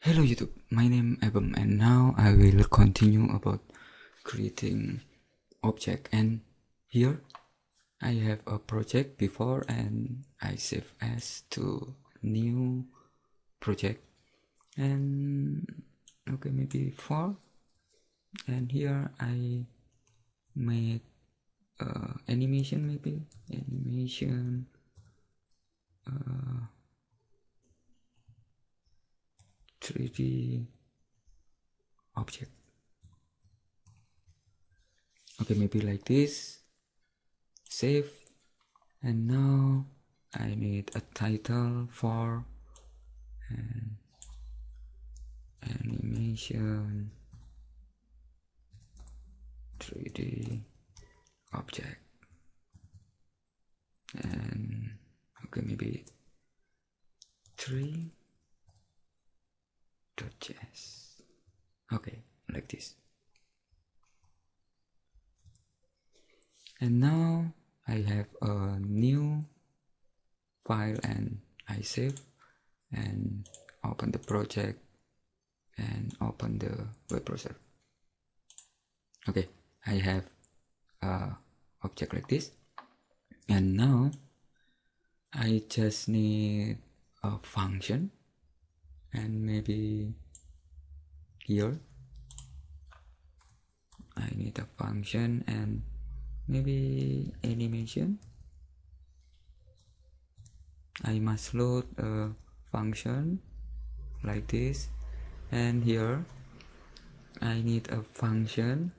Hello YouTube, my name is Abam and now I will continue about creating object. And here I have a project before and I save as to new project. And okay maybe four. And here I make uh, animation maybe. Animation uh, 3d object. Okay maybe like this. Save. And now I need a title for animation 3d object. And okay maybe 3 js okay like this and now I have a new file and I save and open the project and open the web browser. Okay I have a object like this. And now I just need a function and maybe here I need a function and maybe animation I must load a function like this and here I need a function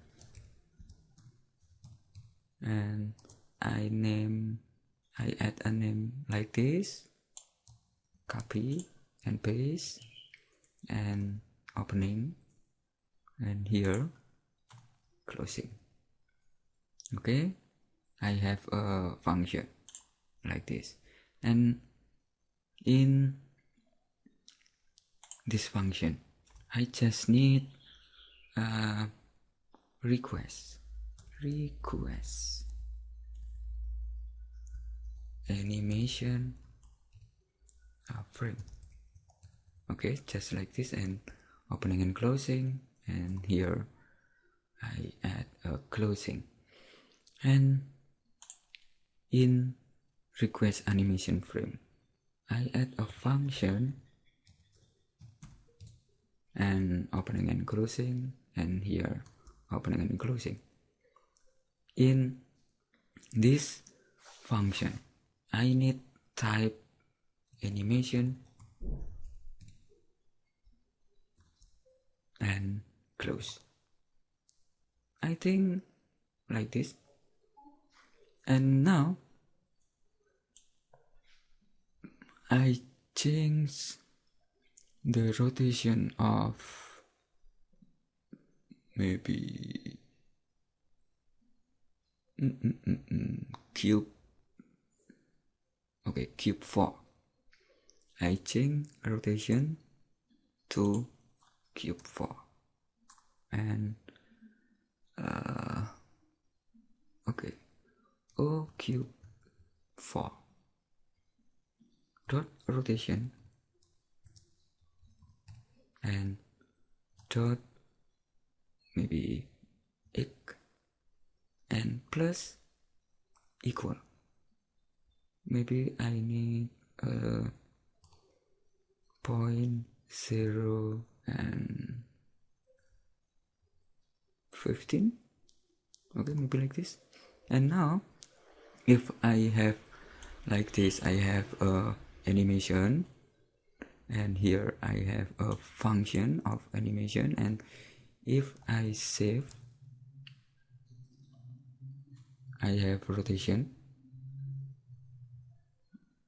and I name I add a name like this copy and paste and opening and here closing. Okay I have a function like this. And in this function I just need a request request. Animation frame okay just like this and opening and closing and here I add a closing. And in request animation frame I add a function and opening and closing and here opening and closing. In this function I need type animation and close. I think like this. And now I change the rotation of maybe mm -mm -mm cube. Okay cube 4 I change rotation to cube 4 and uh, okay. O cube 4 dot rotation. And dot maybe x and plus equal. Maybe I need a point zero and 15 okay maybe like this. And now if I have like this I have a animation and here I have a function of animation and if I save I have rotation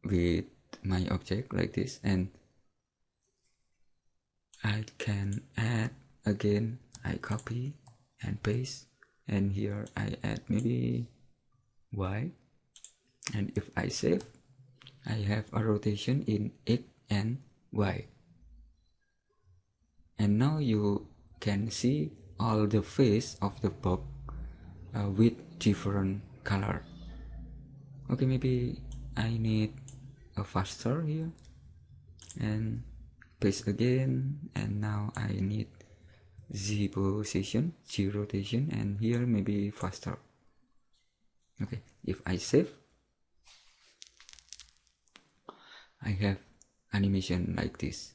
with my object like this and I can add again I copy and paste and here I add maybe Y. And if I save I have a rotation in X and Y. And now you can see all the face of the box uh, with different color. Okay maybe I need a faster here. And paste again and now I need Z position Z rotation and here maybe faster okay if I save I have animation like this.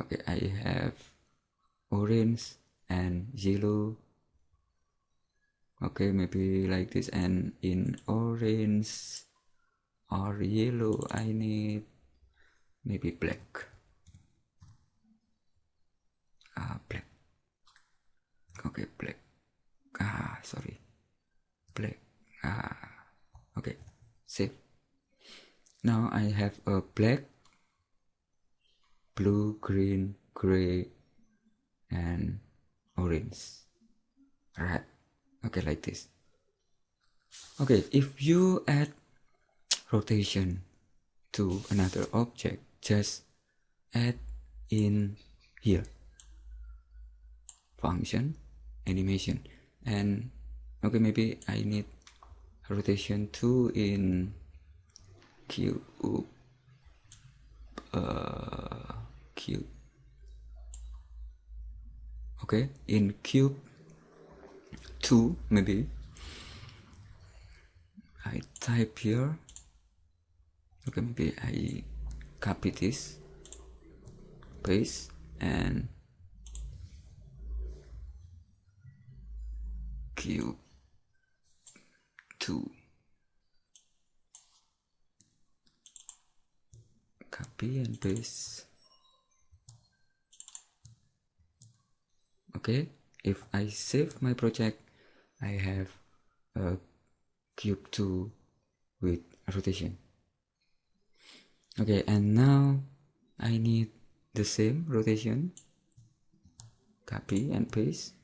Okay I have orange and yellow. Okay maybe like this and in orange or yellow I need maybe black. Ah black. Okay black. Ah sorry. Black. Ah okay. Save now I have a black blue green gray and orange. Right okay like this. Okay if you add rotation to another object just add in here. Function animation and okay maybe I need rotation 2 in cube uh, cube. Okay in cube 2 maybe I type here. Okay maybe I copy this paste and cube 2 copy and paste okay if I save my project I have a cube 2 with rotation okay and now I need the same rotation. Copy and paste.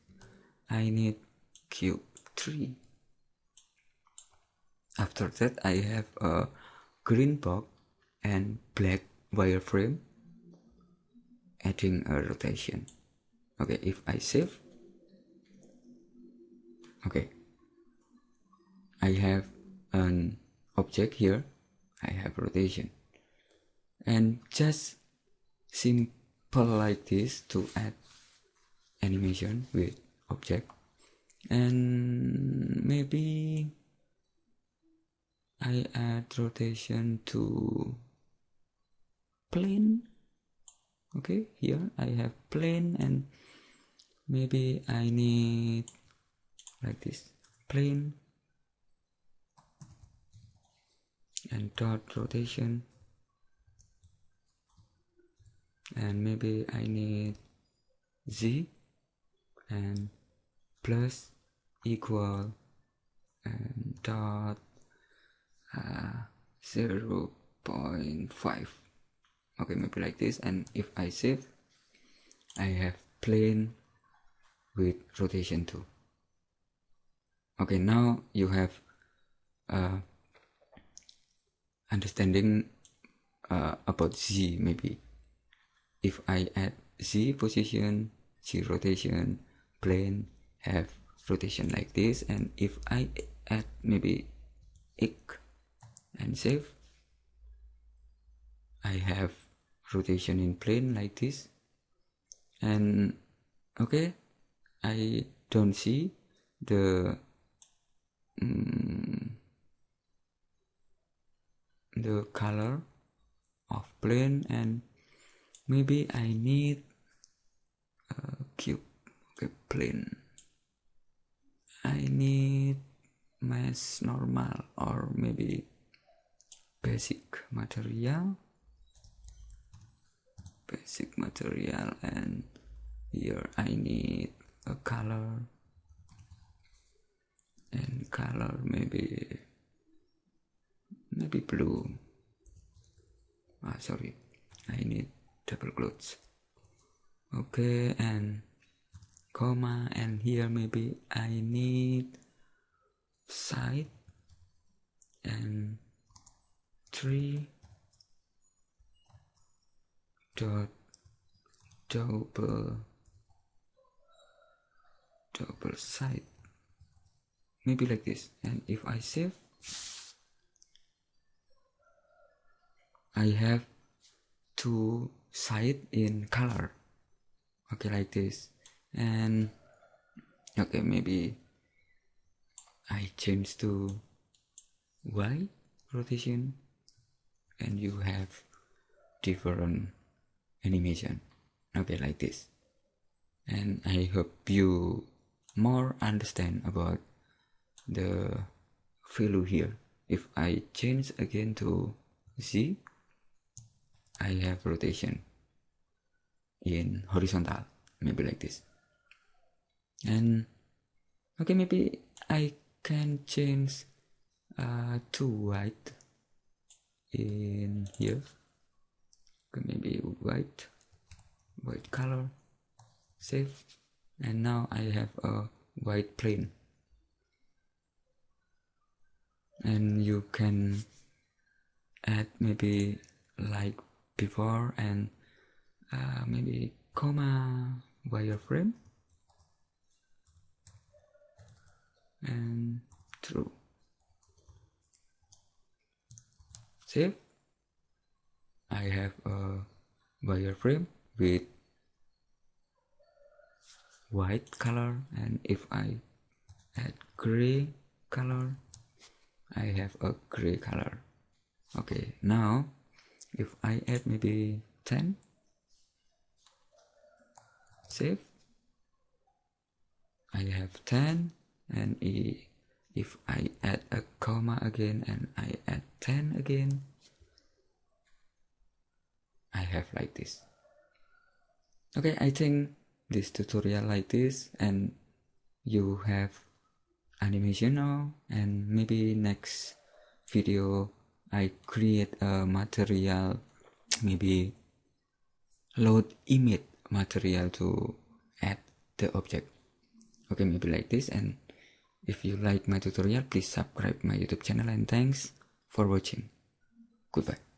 I need cube 3 after that I have a green box and black wireframe. Adding a rotation. Okay if I save. Okay. I have an object here. I have rotation and just simple like this to add animation with object. And maybe I add rotation to plane. Okay here I have plane and maybe I need like this plane. And dot rotation and maybe I need z and plus equal and dot uh, 0 0.5 okay maybe like this. And if I save I have plane with rotation 2 okay now you have uh, understanding uh, about z maybe if I add z position z rotation plane have rotation like this and if I add maybe x and save I have rotation in plane like this. And okay I don't see the um, the color of plane and maybe I need a cube okay plane I need mesh normal or maybe basic material. Basic material and here I need a color. And color maybe maybe blue. Ah sorry. I need double quotes okay and comma and here maybe I need side and three dot double double side. Maybe like this. And if I save I have two side in color. Okay like this. And okay maybe I change to Y rotation. And you have different animation. Okay like this. And I hope you more understand about the value here. If I change again to Z I have rotation in horizontal maybe like this. And okay maybe I can change uh, to white in here. Okay, maybe white white color save and now I have a white plane. And you can add maybe like before and uh, maybe comma wireframe and true. Save I have a wireframe with white color and if I add gray color I have a gray color. Okay now if I add maybe 10 save. I have 10 and if I add a comma again and I add 10 again I have like this. Okay I think this tutorial like this and you have animation now and maybe next video I create a material maybe load image material to add the object. Okay maybe like this. And if you like my tutorial please subscribe my youtube channel and thanks for watching. Goodbye